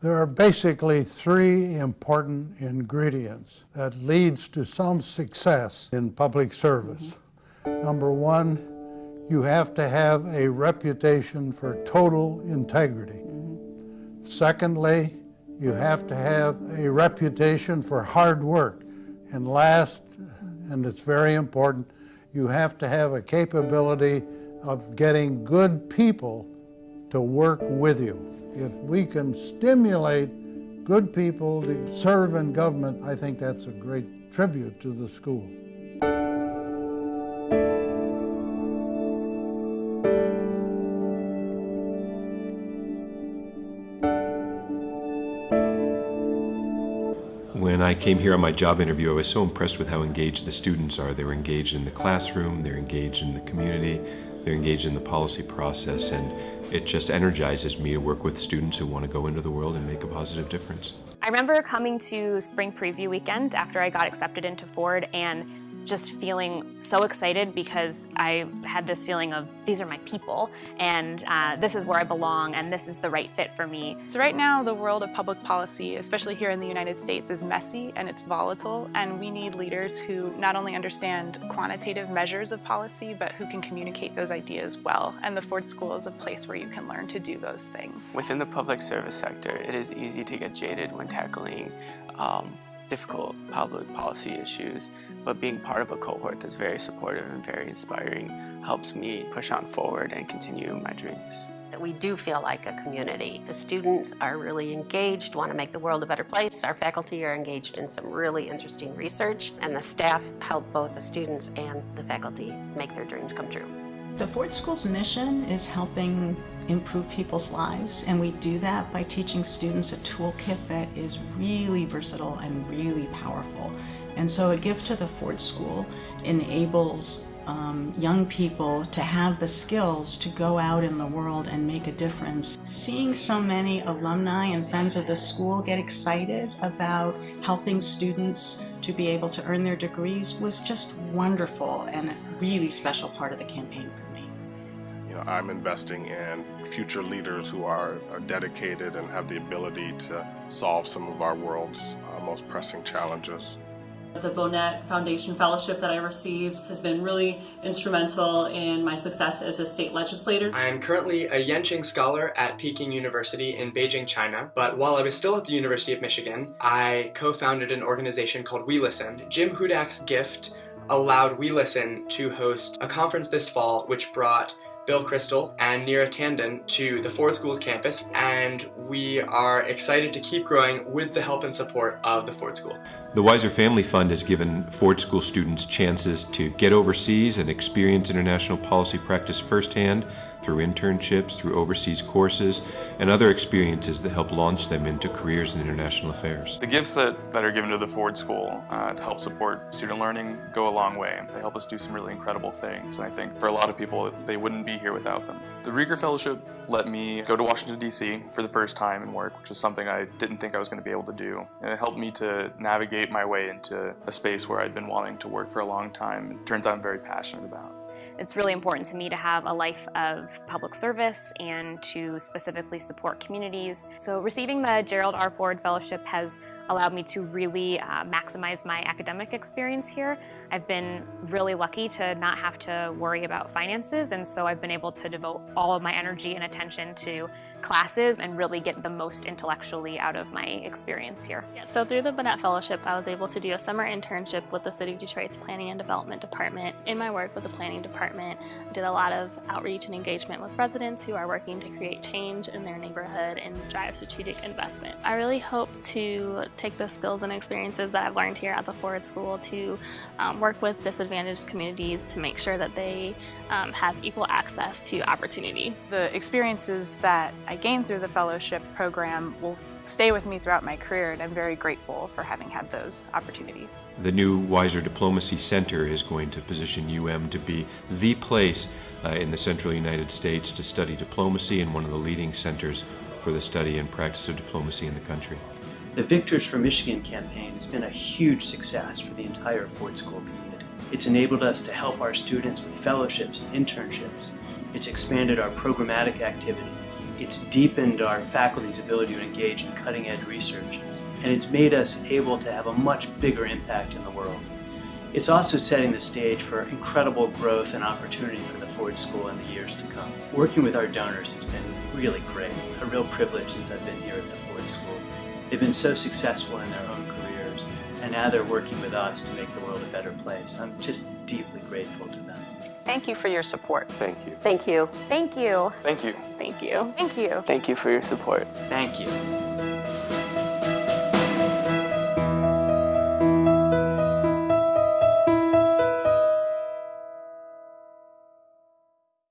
There are basically three important ingredients that leads to some success in public service. Number one, you have to have a reputation for total integrity. Secondly, you have to have a reputation for hard work. And last, and it's very important, you have to have a capability of getting good people to work with you. If we can stimulate good people to serve in government, I think that's a great tribute to the school. When I came here on my job interview, I was so impressed with how engaged the students are. They're engaged in the classroom, they're engaged in the community, they're engaged in the policy process, and it just energizes me to work with students who want to go into the world and make a positive difference. I remember coming to spring preview weekend after I got accepted into Ford and just feeling so excited because I had this feeling of these are my people and uh, this is where I belong and this is the right fit for me. So right now the world of public policy, especially here in the United States, is messy and it's volatile and we need leaders who not only understand quantitative measures of policy but who can communicate those ideas well and the Ford School is a place where you can learn to do those things. Within the public service sector, it is easy to get jaded when tackling um, difficult public policy issues, but being part of a cohort that's very supportive and very inspiring helps me push on forward and continue my dreams. We do feel like a community. The students are really engaged, want to make the world a better place. Our faculty are engaged in some really interesting research, and the staff help both the students and the faculty make their dreams come true. The Ford School's mission is helping improve people's lives, and we do that by teaching students a toolkit that is really versatile and really powerful. And so a gift to the Ford School enables um, young people to have the skills to go out in the world and make a difference. Seeing so many alumni and friends of the school get excited about helping students to be able to earn their degrees was just wonderful and really special part of the campaign for me. You know, I'm investing in future leaders who are, are dedicated and have the ability to solve some of our world's uh, most pressing challenges. The Bonnet Foundation Fellowship that I received has been really instrumental in my success as a state legislator. I am currently a Yenching Scholar at Peking University in Beijing, China, but while I was still at the University of Michigan, I co-founded an organization called We Listen. Jim Hudak's gift allowed We Listen to host a conference this fall which brought Bill Kristol and Neera Tanden to the Ford Schools campus, and we are excited to keep growing with the help and support of the Ford School. The Weiser Family Fund has given Ford School students chances to get overseas and experience international policy practice firsthand through internships, through overseas courses, and other experiences that help launch them into careers in international affairs. The gifts that, that are given to the Ford School uh, to help support student learning go a long way. They help us do some really incredible things, and I think for a lot of people, they wouldn't be here without them. The Rieger Fellowship let me go to Washington, D.C. for the first time and work, which is something I didn't think I was going to be able to do. And it helped me to navigate my way into a space where I'd been wanting to work for a long time. It turns out I'm very passionate about. It's really important to me to have a life of public service and to specifically support communities. So receiving the Gerald R. Ford Fellowship has allowed me to really uh, maximize my academic experience here. I've been really lucky to not have to worry about finances and so I've been able to devote all of my energy and attention to classes and really get the most intellectually out of my experience here. Yeah, so through the Bonnet Fellowship, I was able to do a summer internship with the City of Detroit's Planning and Development Department. In my work with the Planning Department, I did a lot of outreach and engagement with residents who are working to create change in their neighborhood and drive strategic investment. I really hope to take the skills and experiences that I've learned here at the Ford School to um, work with disadvantaged communities to make sure that they um, have equal access to opportunity. The experiences that I gained through the fellowship program will stay with me throughout my career and I'm very grateful for having had those opportunities. The new Weiser Diplomacy Center is going to position UM to be the place uh, in the central United States to study diplomacy and one of the leading centers for the study and practice of diplomacy in the country. The Victors for Michigan campaign has been a huge success for the entire Ford School community. It's enabled us to help our students with fellowships and internships. It's expanded our programmatic activity It's deepened our faculty's ability to engage in cutting edge research, and it's made us able to have a much bigger impact in the world. It's also setting the stage for incredible growth and opportunity for the Ford School in the years to come. Working with our donors has been really great, a real privilege since I've been here at the Ford School. They've been so successful in their own careers, and now they're working with us to make the world a better place. I'm just deeply grateful to them. Thank you for your support. Thank you. Thank you. Thank you. Thank you. Thank you. Thank you. Thank you for your support. Thank you.